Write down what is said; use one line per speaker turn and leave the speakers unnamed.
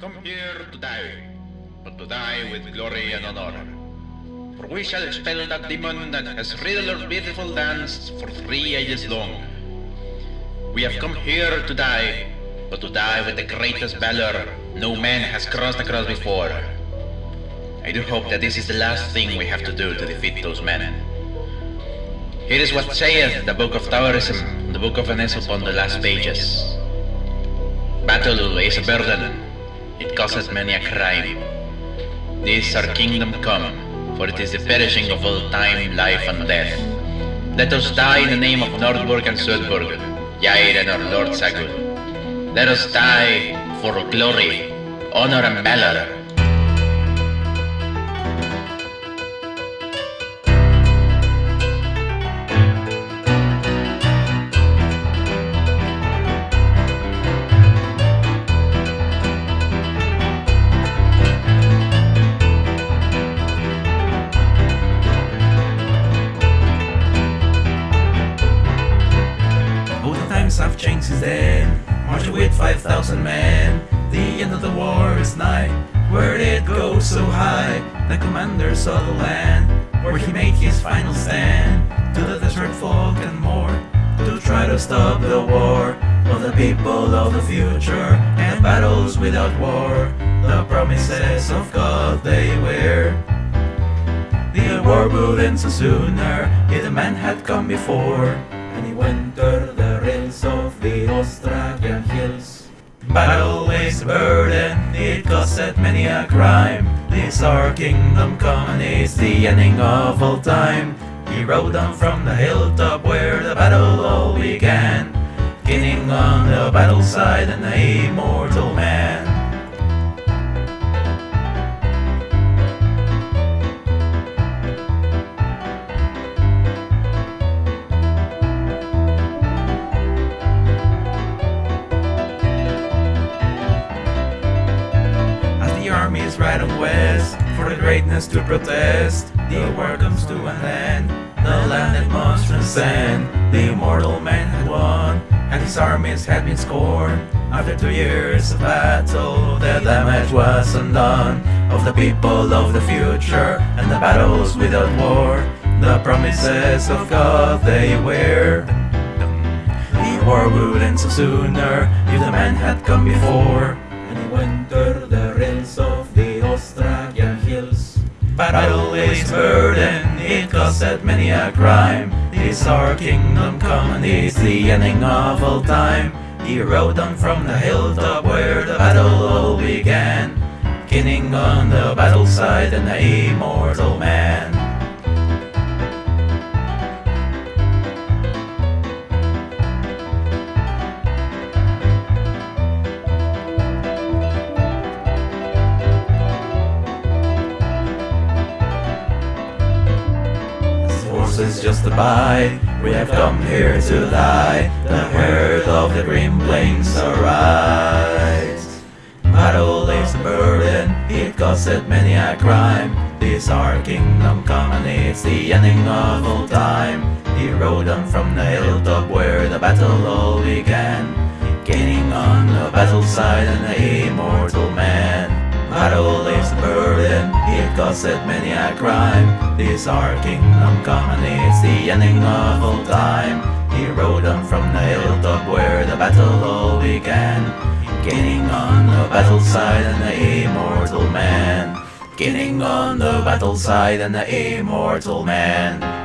come here to die, but to die with glory and honor. For we shall expel that demon that has riddled our beautiful dance for three ages long. We have come here to die, but to die with the greatest valor no man has crossed across before. I do hope that this is the last thing we have to do to defeat those men. Here is what saith the Book of Taoism, the Book of Aesop on the last pages. Battle is a burden, it causeth many a crime. This our kingdom come, for it is the perishing of all time, life and death. Let us die in the name of Nordburg and Sudburg, Jair and our Lord Sagul. Let us die for glory, honor and valor.
Changed since then. Marching with 5,000 men. The end of the war is nigh. Where did it go so high? The commander saw the land where he made his final stand. To the desert folk and more. To try to stop the war of the people of the future and battles without war. The promises of God they were. The war would end so sooner if the man had come before. And he went over the rails of the Australian hills. Battle is a burden, it caused many a crime. This our kingdom come and it's the ending of all time. He rode down from the hilltop where the battle all began. King on the battle side and the immortal man. Greatness to protest, the war comes to an end. The land that must transcend. The immortal man had won, and his armies had been scorned. After two years of battle, the damage was undone. Of the people of the future, and the battles without war, the promises of God they were. The war would end so sooner if the man had come before. Battle is burden, it caused many a crime. This our kingdom come and the ending of all time. He rode on from the hilltop where the battle all began. King on the battle side and the immortal man. Horses just a buy. We have come here to die. The herd of the green plains arise. Battle is a burden, it caused many a crime. This our kingdom come and it's the ending of all time. He rode on from the hilltop where the battle all began. Gaining on the battle side and the immortal man. Battle is a burden, it caused many a crime. This our kingdom come and it's the ending of all time. He rode on from the hilltop where the battle all began. Gaining on the battle side and the immortal man. Gaining on the battle side and the immortal man.